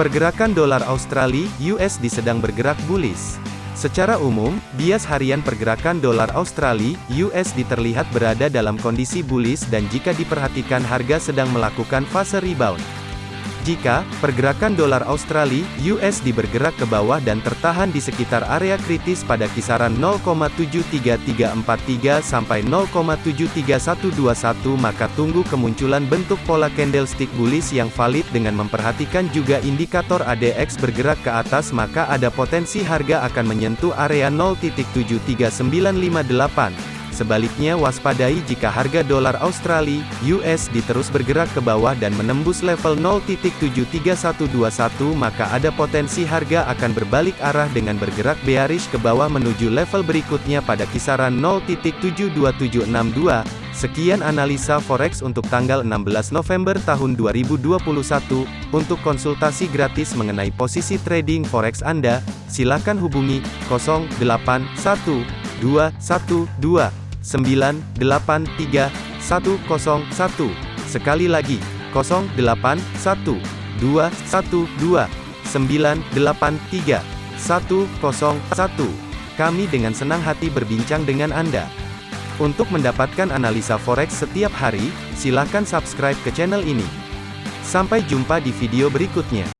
Pergerakan dolar Australia (USD) sedang bergerak bullish. Secara umum, bias harian pergerakan dolar Australia (USD) terlihat berada dalam kondisi bullish dan jika diperhatikan harga sedang melakukan fase rebound. Jika pergerakan dolar Australia (USD) bergerak ke bawah dan tertahan di sekitar area kritis pada kisaran 0,73343 sampai 0,73121 maka tunggu kemunculan bentuk pola candlestick bullish yang valid dengan memperhatikan juga indikator ADX bergerak ke atas maka ada potensi harga akan menyentuh area 0.73958. Sebaliknya waspadai jika harga dolar Australia (USD) terus bergerak ke bawah dan menembus level 0.73121 maka ada potensi harga akan berbalik arah dengan bergerak bearish ke bawah menuju level berikutnya pada kisaran 0.72762. Sekian analisa forex untuk tanggal 16 November tahun 2021. Untuk konsultasi gratis mengenai posisi trading forex Anda, silakan hubungi 081212 983 101. Sekali lagi, 0812 112 983 101. Kami dengan senang hati berbincang dengan Anda. Untuk mendapatkan analisa forex setiap hari, silakan subscribe ke channel ini. Sampai jumpa di video berikutnya.